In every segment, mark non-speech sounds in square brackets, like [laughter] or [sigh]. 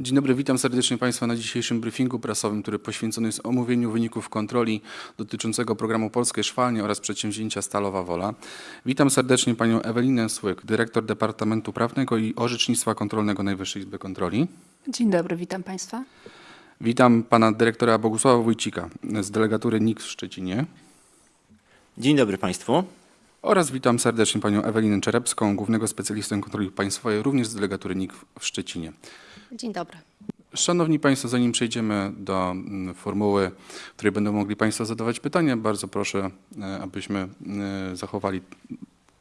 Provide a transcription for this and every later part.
Dzień dobry, witam serdecznie Państwa na dzisiejszym briefingu prasowym, który poświęcony jest omówieniu wyników kontroli dotyczącego programu Polskie Szwalnie oraz przedsięwzięcia Stalowa Wola. Witam serdecznie Panią Ewelinę Słyk, dyrektor Departamentu Prawnego i Orzecznictwa Kontrolnego Najwyższej Izby Kontroli. Dzień dobry, witam Państwa. Witam Pana dyrektora Bogusława Wójcika z delegatury NIK w Szczecinie Dzień dobry Państwu. Oraz witam serdecznie Panią Ewelinę Czerepską, głównego specjalistę kontroli państwowej, również z delegatury NIK w Szczecinie. Dzień dobry. Szanowni Państwo, zanim przejdziemy do mm, formuły, w której będą mogli Państwo zadawać pytania, bardzo proszę, e, abyśmy e, zachowali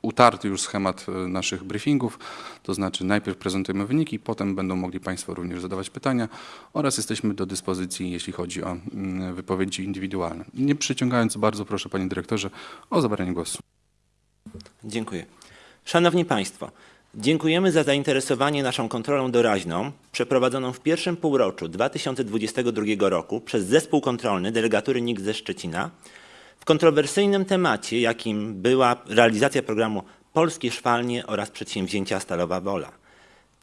utarty już schemat e, naszych briefingów, to znaczy najpierw prezentujemy wyniki, potem będą mogli Państwo również zadawać pytania oraz jesteśmy do dyspozycji, jeśli chodzi o mm, wypowiedzi indywidualne. Nie przyciągając bardzo proszę Panie Dyrektorze o zabranie głosu. Dziękuję. Szanowni Państwo, dziękujemy za zainteresowanie naszą kontrolą doraźną przeprowadzoną w pierwszym półroczu 2022 roku przez zespół kontrolny delegatury NIK ze Szczecina w kontrowersyjnym temacie, jakim była realizacja programu Polskie Szwalnie oraz przedsięwzięcia Stalowa Wola.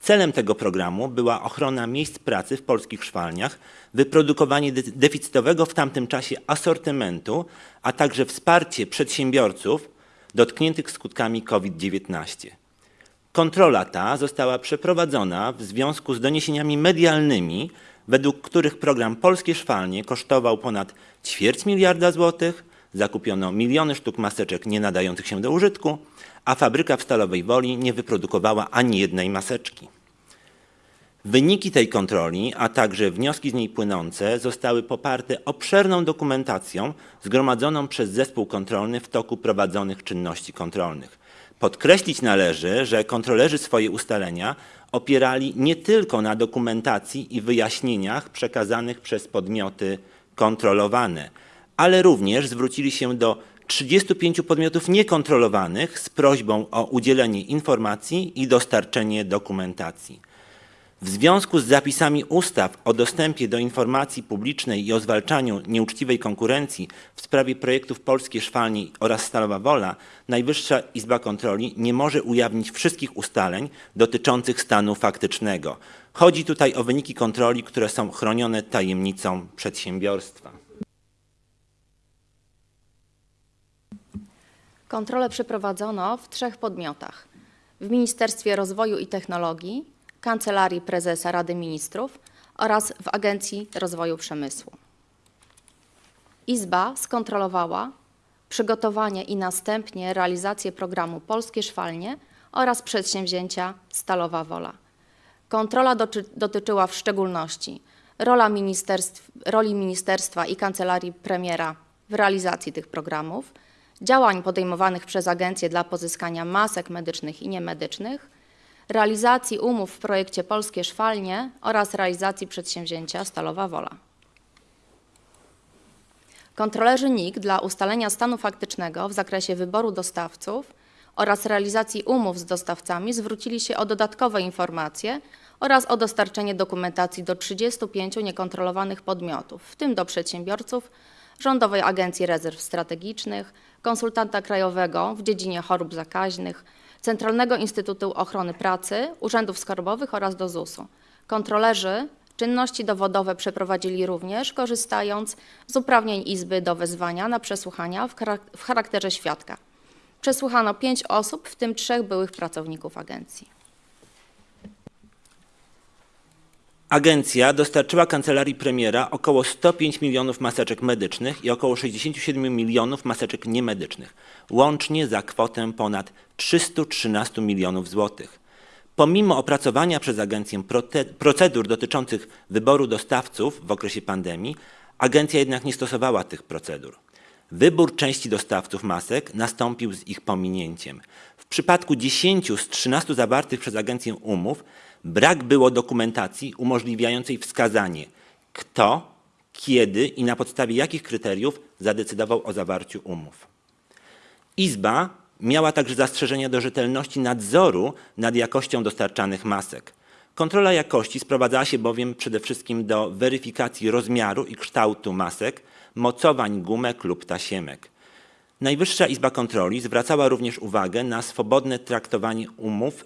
Celem tego programu była ochrona miejsc pracy w polskich szwalniach, wyprodukowanie de- deficytowego w tamtym czasie asortymentu, a także wsparcie przedsiębiorców dotkniętych skutkami COVID-19. Kontrola ta została przeprowadzona w związku z doniesieniami medialnymi, według których program Polskie Szwalnie kosztował ponad ćwierć miliarda złotych, zakupiono miliony sztuk maseczek nie nadających się do użytku, a fabryka w Stalowej Woli nie wyprodukowała ani jednej maseczki. Wyniki tej kontroli, a także wnioski z niej płynące zostały poparte obszerną dokumentacją zgromadzoną przez zespół kontrolny w toku prowadzonych czynności kontrolnych. Podkreślić należy, że kontrolerzy swoje ustalenia opierali nie tylko na dokumentacji i wyjaśnieniach przekazanych przez podmioty kontrolowane, ale również zwrócili się do 35 podmiotów niekontrolowanych z prośbą o udzielenie informacji i dostarczenie dokumentacji. W związku z zapisami ustaw o dostępie do informacji publicznej i o zwalczaniu nieuczciwej konkurencji w sprawie projektów Polskie Szwalnie oraz Stalowa Wola, Najwyższa Izba Kontroli nie może ujawnić wszystkich ustaleń dotyczących stanu faktycznego. Chodzi tutaj o wyniki kontroli, które są chronione tajemnicą przedsiębiorstwa. Kontrolę przeprowadzono w trzech podmiotach. W Ministerstwie Rozwoju i Technologii, Kancelarii Prezesa Rady Ministrów oraz w Agencji Rozwoju Przemysłu. Izba skontrolowała przygotowanie i następnie realizację programu Polskie Szwalnie oraz przedsięwzięcia Stalowa Wola. Kontrola dotyczyła w szczególności rola ministerstw, roli ministerstwa i kancelarii premiera w realizacji tych programów, działań podejmowanych przez agencję dla pozyskania masek medycznych i niemedycznych, realizacji umów w projekcie Polskie Szwalnie oraz realizacji przedsięwzięcia Stalowa Wola. Kontrolerzy NIK dla ustalenia stanu faktycznego w zakresie wyboru dostawców oraz realizacji umów z dostawcami zwrócili się o dodatkowe informacje oraz o dostarczenie dokumentacji do 35 niekontrolowanych podmiotów, w tym do przedsiębiorców, Rządowej Agencji Rezerw Strategicznych, konsultanta krajowego w dziedzinie chorób zakaźnych, Centralnego Instytutu Ochrony Pracy, urzędów skarbowych oraz do ZUS-u. Kontrolerzy czynności dowodowe przeprowadzili również, korzystając z uprawnień Izby do wezwania na przesłuchania w charak- w charakterze świadka. Przesłuchano pięć osób, w tym trzech byłych pracowników agencji. Agencja dostarczyła kancelarii premiera około 105 milionów maseczek medycznych i około 67 milionów maseczek niemedycznych, łącznie za kwotę ponad 313 milionów złotych. Pomimo opracowania przez agencję procedur dotyczących wyboru dostawców w okresie pandemii, agencja jednak nie stosowała tych procedur. Wybór części dostawców masek nastąpił z ich pominięciem. W przypadku 10 z 13 zawartych przez agencję umów brak było dokumentacji umożliwiającej wskazanie, kto, kiedy i na podstawie jakich kryteriów zadecydował o zawarciu umów. Izba miała także zastrzeżenia do rzetelności nadzoru nad jakością dostarczanych masek. Kontrola jakości sprowadzała się bowiem przede wszystkim do weryfikacji rozmiaru i kształtu masek, mocowań gumek lub tasiemek. Najwyższa Izba Kontroli zwracała również uwagę na swobodne traktowanie umów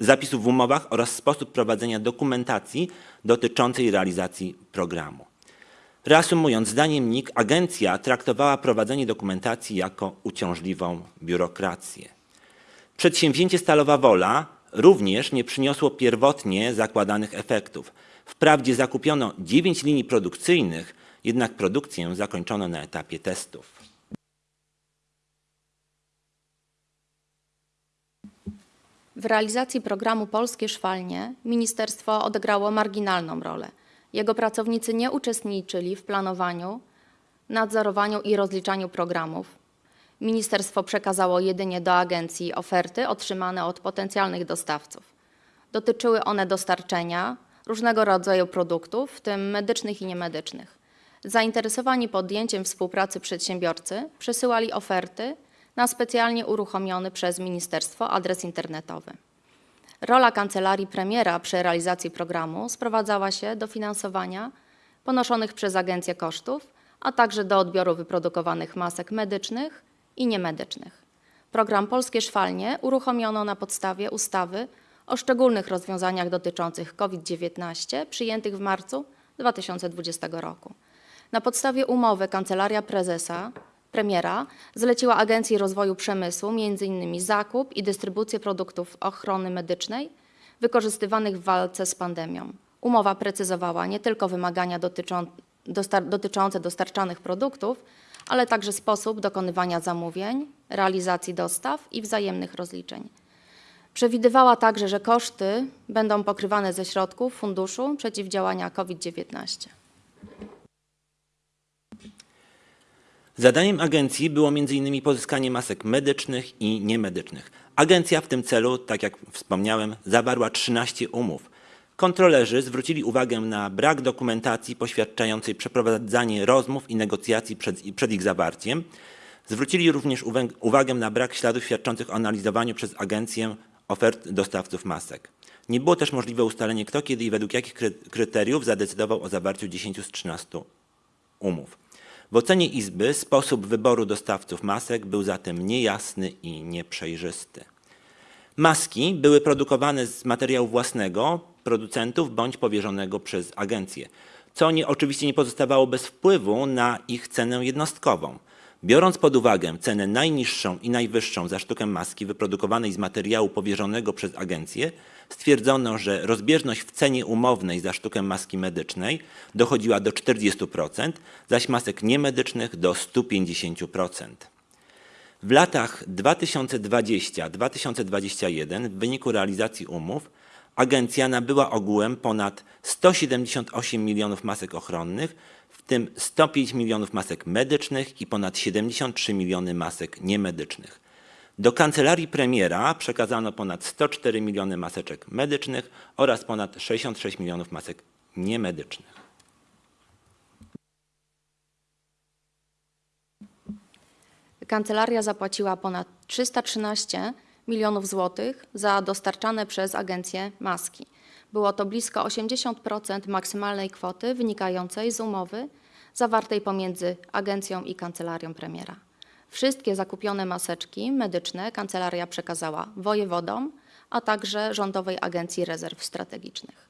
zapisów w umowach oraz sposób prowadzenia dokumentacji dotyczącej realizacji programu. Reasumując, zdaniem NIK agencja traktowała prowadzenie dokumentacji jako uciążliwą biurokrację. Przedsięwzięcie Stalowa Wola również nie przyniosło pierwotnie zakładanych efektów. Wprawdzie zakupiono 9 linii produkcyjnych, jednak produkcję zakończono na etapie testów. W realizacji programu Polskie Szwalnie ministerstwo odegrało marginalną rolę. Jego pracownicy nie uczestniczyli w planowaniu, nadzorowaniu i rozliczaniu programów. Ministerstwo przekazało jedynie do agencji oferty otrzymane od potencjalnych dostawców. Dotyczyły one dostarczenia różnego rodzaju produktów, w tym medycznych i niemedycznych. Zainteresowani podjęciem współpracy przedsiębiorcy przesyłali oferty na specjalnie uruchomiony przez ministerstwo adres internetowy. Rola kancelarii premiera przy realizacji programu sprowadzała się do finansowania ponoszonych przez agencję kosztów, a także do odbioru wyprodukowanych masek medycznych i niemedycznych. Program Polskie Szwalnie uruchomiono na podstawie ustawy o szczególnych rozwiązaniach dotyczących COVID-19 przyjętych w marcu 2020 roku. Na podstawie umowy Kancelaria Prezesa premiera zleciła Agencji Rozwoju Przemysłu m.in. zakup i dystrybucję produktów ochrony medycznej wykorzystywanych w walce z pandemią. Umowa precyzowała nie tylko wymagania dotyczą, dostar, dotyczące dostarczanych produktów, ale także sposób dokonywania zamówień, realizacji dostaw i wzajemnych rozliczeń. Przewidywała także, że koszty będą pokrywane ze środków Funduszu Przeciwdziałania COVID-19. Zadaniem agencji było m.in. pozyskanie masek medycznych i niemedycznych. Agencja w tym celu, tak jak wspomniałem, zawarła 13 umów. Kontrolerzy zwrócili uwagę na brak dokumentacji poświadczającej przeprowadzanie rozmów i negocjacji przed, przed ich zawarciem. Zwrócili również uwagę na brak śladów świadczących o analizowaniu przez agencję ofert dostawców masek. Nie było też możliwe ustalenie, kto, kiedy i według jakich kry- kryteriów zadecydował o zawarciu 10 z 13 umów. W ocenie Izby sposób wyboru dostawców masek był zatem niejasny i nieprzejrzysty. Maski były produkowane z materiału własnego producentów bądź powierzonego przez agencję, co nie, oczywiście nie pozostawało bez wpływu na ich cenę jednostkową. Biorąc pod uwagę cenę najniższą i najwyższą za sztukę maski wyprodukowanej z materiału powierzonego przez agencję, stwierdzono, że rozbieżność w cenie umownej za sztukę maski medycznej dochodziła do 40%, zaś masek niemedycznych do 150%. W latach 2020-2021 w wyniku realizacji umów agencja nabyła ogółem ponad 178 milionów masek ochronnych, w tym 105 milionów masek medycznych i ponad 73 miliony masek niemedycznych. Do kancelarii premiera przekazano ponad 104 miliony maseczek medycznych oraz ponad 66 milionów masek niemedycznych. Kancelaria zapłaciła ponad 313 milionów złotych za dostarczane przez agencję maski. Było to blisko 80% maksymalnej kwoty wynikającej z umowy zawartej pomiędzy agencją i kancelarią premiera. Wszystkie zakupione maseczki medyczne kancelaria przekazała wojewodom, a także Rządowej Agencji Rezerw Strategicznych.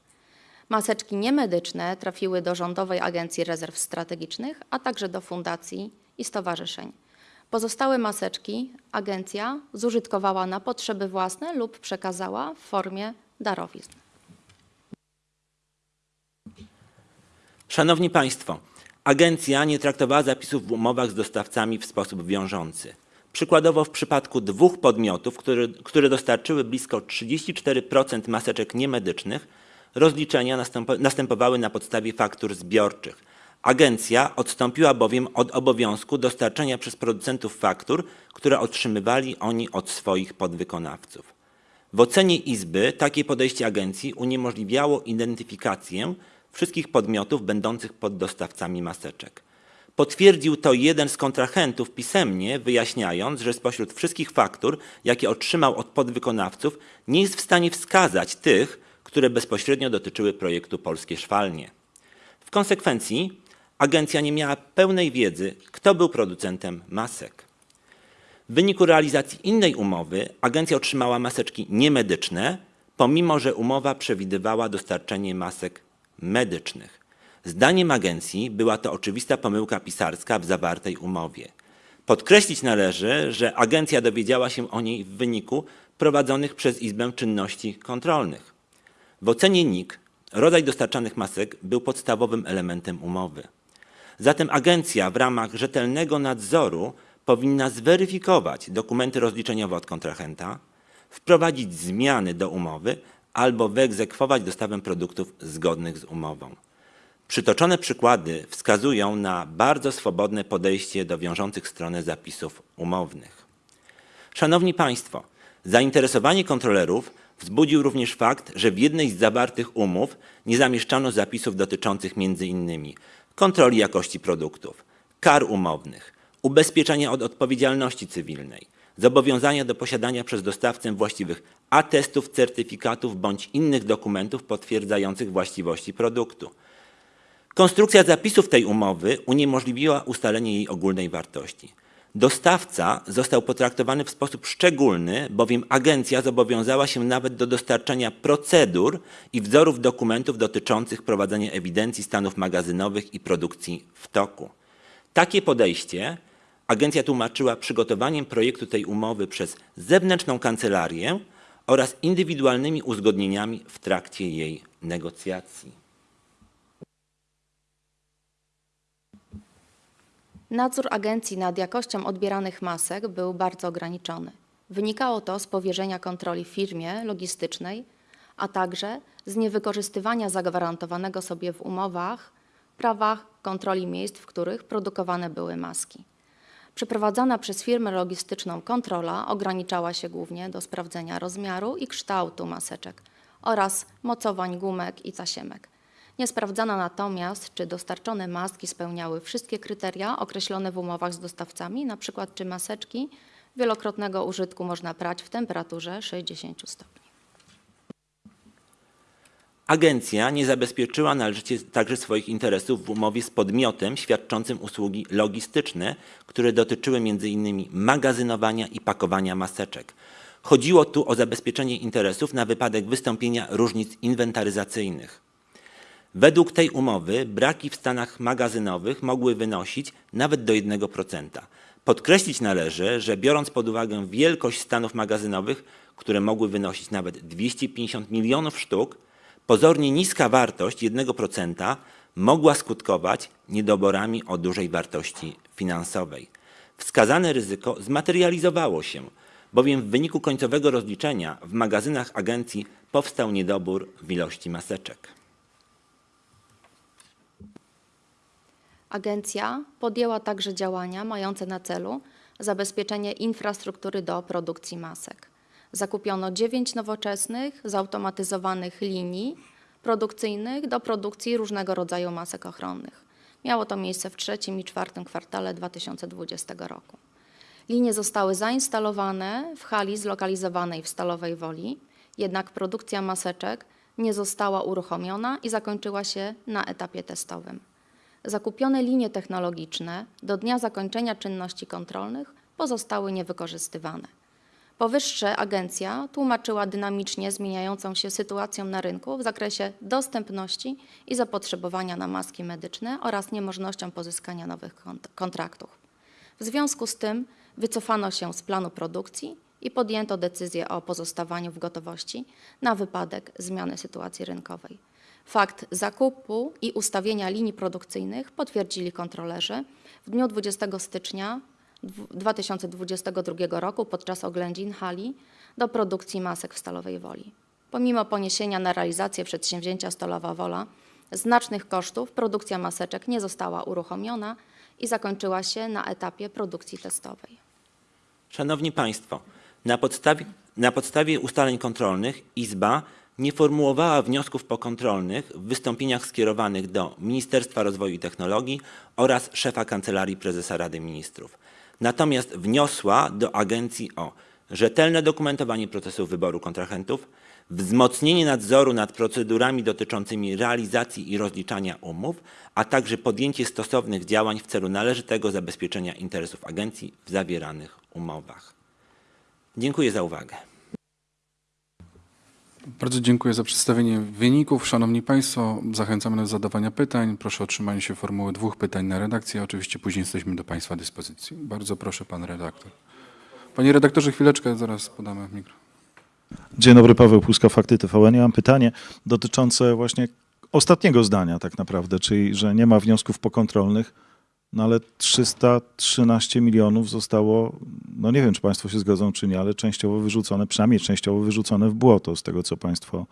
Maseczki niemedyczne trafiły do Rządowej Agencji Rezerw Strategicznych, a także do fundacji i stowarzyszeń. Pozostałe maseczki agencja zużytkowała na potrzeby własne lub przekazała w formie darowizn. Szanowni Państwo, agencja nie traktowała zapisów w umowach z dostawcami w sposób wiążący. Przykładowo w przypadku dwóch podmiotów, które, które dostarczyły blisko 34% maseczek niemedycznych, rozliczenia następo, następowały na podstawie faktur zbiorczych. Agencja odstąpiła bowiem od obowiązku dostarczenia przez producentów faktur, które otrzymywali oni od swoich podwykonawców. W ocenie Izby takie podejście agencji uniemożliwiało identyfikację wszystkich podmiotów będących poddostawcami maseczek. Potwierdził to jeden z kontrahentów pisemnie, wyjaśniając, że spośród wszystkich faktur, jakie otrzymał od podwykonawców, nie jest w stanie wskazać tych, które bezpośrednio dotyczyły projektu Polskie Szwalnie. W konsekwencji agencja nie miała pełnej wiedzy, kto był producentem masek. W wyniku realizacji innej umowy agencja otrzymała maseczki niemedyczne, pomimo że umowa przewidywała dostarczenie masek medycznych. Zdaniem agencji była to oczywista pomyłka pisarska w zawartej umowie. Podkreślić należy, że agencja dowiedziała się o niej w wyniku prowadzonych przez Izbę czynności kontrolnych. W ocenie NIK rodzaj dostarczanych masek był podstawowym elementem umowy. Zatem agencja w ramach rzetelnego nadzoru powinna zweryfikować dokumenty rozliczeniowe od kontrahenta, wprowadzić zmiany do umowy albo wyegzekwować dostawę produktów zgodnych z umową. Przytoczone przykłady wskazują na bardzo swobodne podejście do wiążących stronę zapisów umownych. Szanowni Państwo, zainteresowanie kontrolerów wzbudził również fakt, że w jednej z zawartych umów nie zamieszczano zapisów dotyczących m.in. kontroli jakości produktów, kar umownych, ubezpieczenia od odpowiedzialności cywilnej, zobowiązania do posiadania przez dostawcę właściwych atestów, certyfikatów bądź innych dokumentów potwierdzających właściwości produktu. Konstrukcja zapisów tej umowy uniemożliwiła ustalenie jej ogólnej wartości. Dostawca został potraktowany w sposób szczególny, bowiem agencja zobowiązała się nawet do dostarczania procedur i wzorów dokumentów dotyczących prowadzenia ewidencji stanów magazynowych i produkcji w toku. Takie podejście agencja tłumaczyła przygotowaniem projektu tej umowy przez zewnętrzną kancelarię oraz indywidualnymi uzgodnieniami w trakcie jej negocjacji. Nadzór agencji nad jakością odbieranych masek był bardzo ograniczony. Wynikało to z powierzenia kontroli firmie logistycznej, a także z niewykorzystywania zagwarantowanego sobie w umowach prawa kontroli miejsc, w których produkowane były maski. Przeprowadzana przez firmę logistyczną kontrola ograniczała się głównie do sprawdzenia rozmiaru i kształtu maseczek oraz mocowań gumek i tasiemek. Nie sprawdzano natomiast, czy dostarczone maski spełniały wszystkie kryteria określone w umowach z dostawcami, np. czy maseczki wielokrotnego użytku można prać w temperaturze 60 stopni. Agencja nie zabezpieczyła należycie także swoich interesów w umowie z podmiotem świadczącym usługi logistyczne, które dotyczyły m.in. magazynowania i pakowania maseczek. Chodziło tu o zabezpieczenie interesów na wypadek wystąpienia różnic inwentaryzacyjnych. Według tej umowy braki w stanach magazynowych mogły wynosić nawet do 1%. Podkreślić należy, że biorąc pod uwagę wielkość stanów magazynowych, które mogły wynosić nawet 250 milionów sztuk, pozornie niska wartość 1% mogła skutkować niedoborami o dużej wartości finansowej. Wskazane ryzyko zmaterializowało się, bowiem w wyniku końcowego rozliczenia w magazynach agencji powstał niedobór w ilości maseczek. Agencja podjęła także działania mające na celu zabezpieczenie infrastruktury do produkcji masek. Zakupiono dziewięć nowoczesnych, zautomatyzowanych linii produkcyjnych do produkcji różnego rodzaju masek ochronnych. Miało to miejsce w trzecim i czwartym kwartale 2020 roku. Linie zostały zainstalowane w hali zlokalizowanej w Stalowej Woli, jednak produkcja maseczek nie została uruchomiona i zakończyła się na etapie testowym. Zakupione linie technologiczne do dnia zakończenia czynności kontrolnych pozostały niewykorzystywane. Powyższe agencja tłumaczyła dynamicznie zmieniającą się sytuacją na rynku w zakresie dostępności i zapotrzebowania na maski medyczne oraz niemożnością pozyskania nowych kont- kontraktów. W związku z tym wycofano się z planu produkcji i podjęto decyzję o pozostawaniu w gotowości na wypadek zmiany sytuacji rynkowej. Fakt zakupu i ustawienia linii produkcyjnych potwierdzili kontrolerzy w dniu 20 stycznia 2022 roku podczas oględzin hali do produkcji masek w Stalowej Woli. Pomimo poniesienia na realizację przedsięwzięcia Stalowa Wola znacznych kosztów, produkcja maseczek nie została uruchomiona i zakończyła się na etapie produkcji testowej. Szanowni Państwo, na podstawie, na podstawie ustaleń kontrolnych Izba nie formułowała wniosków pokontrolnych w wystąpieniach skierowanych do Ministerstwa Rozwoju i Technologii oraz szefa Kancelarii Prezesa Rady Ministrów. Natomiast wniosła do agencji o rzetelne dokumentowanie procesu wyboru kontrahentów, wzmocnienie nadzoru nad procedurami dotyczącymi realizacji i rozliczania umów, a także podjęcie stosownych działań w celu należytego zabezpieczenia interesów agencji w zawieranych umowach. Dziękuję za uwagę. Bardzo dziękuję za przedstawienie wyników. Szanowni Państwo, zachęcamy do zadawania pytań. Proszę o trzymanie się formuły dwóch pytań na redakcję. Oczywiście później jesteśmy do Państwa dyspozycji. Bardzo proszę, Pan redaktor. Panie redaktorze, chwileczkę, zaraz podamy mikro. Dzień dobry, Paweł Puska, Fakty TVN. Ja mam pytanie dotyczące właśnie ostatniego zdania tak naprawdę, czyli że nie ma wniosków pokontrolnych, no ale 313 milionów zostało, no nie wiem, czy Państwo się zgodzą, czy nie, ale częściowo wyrzucone, przynajmniej częściowo wyrzucone w błoto, z tego co Państwo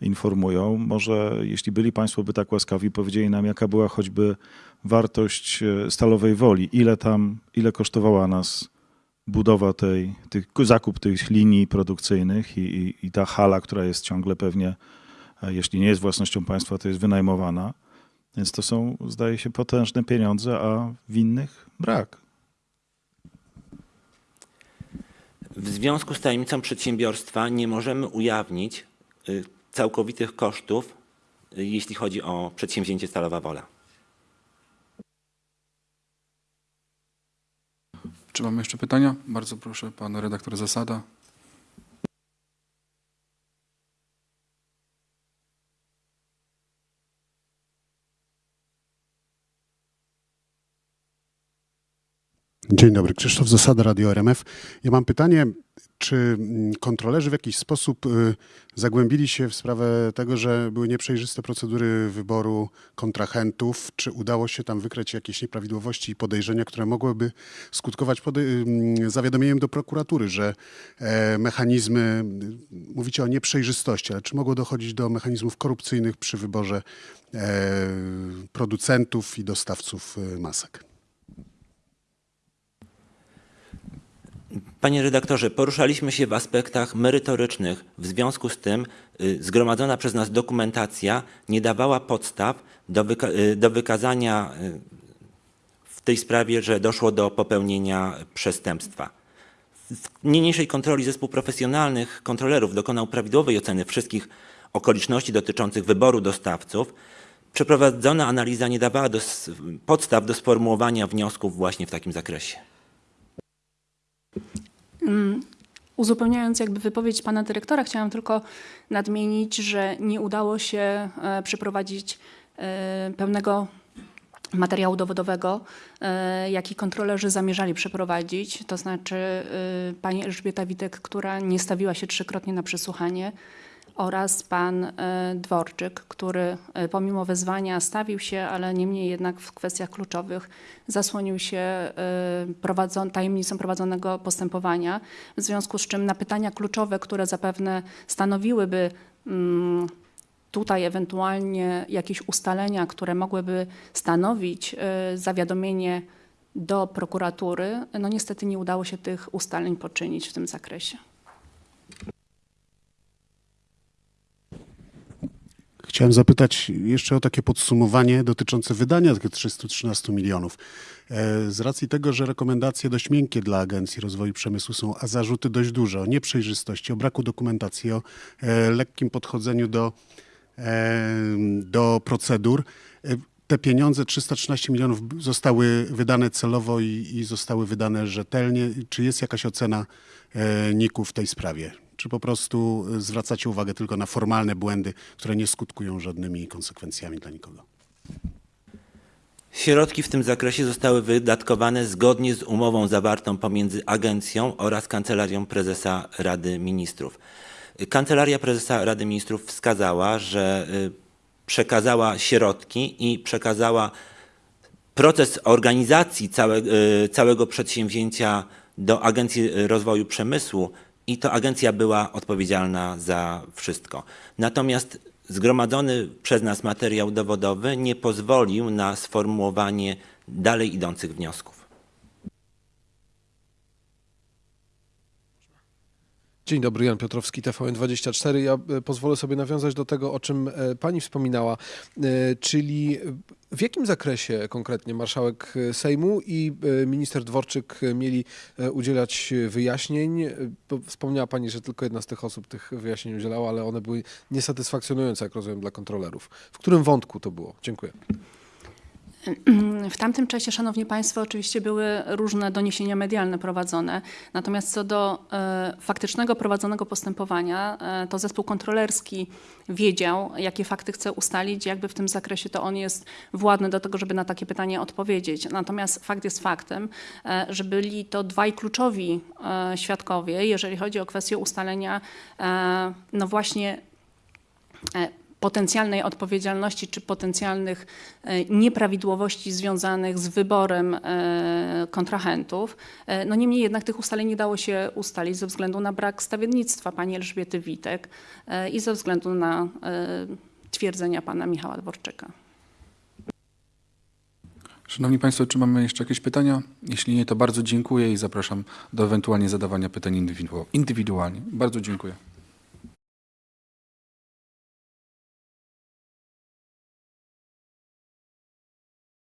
informują. Może jeśli byli Państwo by tak łaskawi, powiedzieli nam, jaka była choćby wartość e, Stalowej Woli, ile tam, ile kosztowała nas budowa tej, tych, zakup tych linii produkcyjnych i, i, i ta hala, która jest ciągle pewnie, e, jeśli nie jest własnością państwa, to jest wynajmowana. Więc to są, zdaje się, potężne pieniądze, a winnych brak. W związku z tajemnicą przedsiębiorstwa nie możemy ujawnić y, całkowitych kosztów, y, jeśli chodzi o przedsięwzięcie Stalowa Wola. Czy mamy jeszcze pytania? Bardzo proszę, Pan redaktor Zasada. Dzień dobry, Krzysztof Zasada, Radio RMF. Ja mam pytanie, czy mm, kontrolerzy w jakiś sposób y, zagłębili się w sprawę tego, że były nieprzejrzyste procedury wyboru kontrahentów? Czy udało się tam wykryć jakieś nieprawidłowości i podejrzenia, które mogłyby skutkować podej- mm, zawiadomieniem do prokuratury, że e, mechanizmy, y, mówicie o nieprzejrzystości, ale czy mogło dochodzić do mechanizmów korupcyjnych przy wyborze e, producentów i dostawców y, masek? Panie redaktorze, poruszaliśmy się w aspektach merytorycznych. W związku z tym y, zgromadzona przez nas dokumentacja nie dawała podstaw do, wyka- y, do wykazania y, w tej sprawie, że doszło do popełnienia przestępstwa. W niniejszej kontroli zespół profesjonalnych kontrolerów dokonał prawidłowej oceny wszystkich okoliczności dotyczących wyboru dostawców. Przeprowadzona analiza nie dawała do, podstaw do sformułowania wniosków właśnie w takim zakresie. Uzupełniając jakby wypowiedź pana dyrektora, chciałam tylko nadmienić, że nie udało się e, przeprowadzić e, pełnego materiału dowodowego, e, jaki kontrolerzy zamierzali przeprowadzić. To znaczy pani Elżbieta Witek, która nie stawiła się trzykrotnie na przesłuchanie oraz pan e, Dworczyk, który e, pomimo wezwania stawił się, ale niemniej jednak w kwestiach kluczowych zasłonił się e, prowadzon, tajemnicą prowadzonego postępowania, w związku z czym na pytania kluczowe, które zapewne stanowiłyby mm, tutaj ewentualnie jakieś ustalenia, które mogłyby stanowić zawiadomienie do prokuratury, no niestety nie udało się tych ustaleń poczynić w tym zakresie. Chciałem zapytać jeszcze o takie podsumowanie dotyczące wydania tych 313 milionów. E, Z racji tego, że rekomendacje dość miękkie dla Agencji Rozwoju Przemysłu są, a zarzuty dość duże o nieprzejrzystości, o braku dokumentacji, o e, lekkim podchodzeniu do, e, do procedur. Te pieniądze, 313 milionów, zostały wydane celowo i, i zostały wydane rzetelnie. Czy jest jakaś ocena NIK-u w tej sprawie? Czy po prostu e, zwracacie uwagę tylko na formalne błędy, które nie skutkują żadnymi konsekwencjami dla nikogo? Środki w tym zakresie zostały wydatkowane zgodnie z umową zawartą pomiędzy agencją oraz Kancelarią Prezesa Rady Ministrów. Kancelaria Prezesa Rady Ministrów wskazała, że y, przekazała środki i przekazała proces organizacji całe, y, całego przedsięwzięcia do Agencji Rozwoju Przemysłu i to agencja była odpowiedzialna za wszystko. Natomiast zgromadzony przez nas materiał dowodowy nie pozwolił na sformułowanie dalej idących wniosków. Dzień dobry, Jan Piotrowski, TVN24. Ja e, pozwolę sobie nawiązać do tego, o czym e, pani wspominała, e, czyli w jakim zakresie konkretnie marszałek Sejmu i minister Dworczyk mieli udzielać wyjaśnień? Wspomniała pani, że tylko jedna z tych osób tych wyjaśnień udzielała, ale one były niesatysfakcjonujące, jak rozumiem, dla kontrolerów. W którym wątku to było? Dziękuję. [clears throat] W tamtym czasie, Szanowni Państwo, oczywiście były różne doniesienia medialne prowadzone, natomiast co do e, faktycznego prowadzonego postępowania, e, to zespół kontrolerski wiedział, jakie fakty chce ustalić, jakby w tym zakresie to on jest władny do tego, żeby na takie pytanie odpowiedzieć. Natomiast fakt jest faktem, e, że byli to dwaj kluczowi świadkowie, jeżeli chodzi o kwestię ustalenia, no właśnie potencjalnej odpowiedzialności czy potencjalnych e, nieprawidłowości związanych z wyborem e, kontrahentów. E, No niemniej jednak tych ustaleń nie dało się ustalić ze względu na brak stawiennictwa pani Elżbiety Witek i ze względu na twierdzenia pana Michała Dworczyka. Szanowni Państwo, czy mamy jeszcze jakieś pytania? Jeśli nie, to bardzo dziękuję i zapraszam do ewentualnie zadawania pytań indywidu- indywidualnie. Bardzo dziękuję.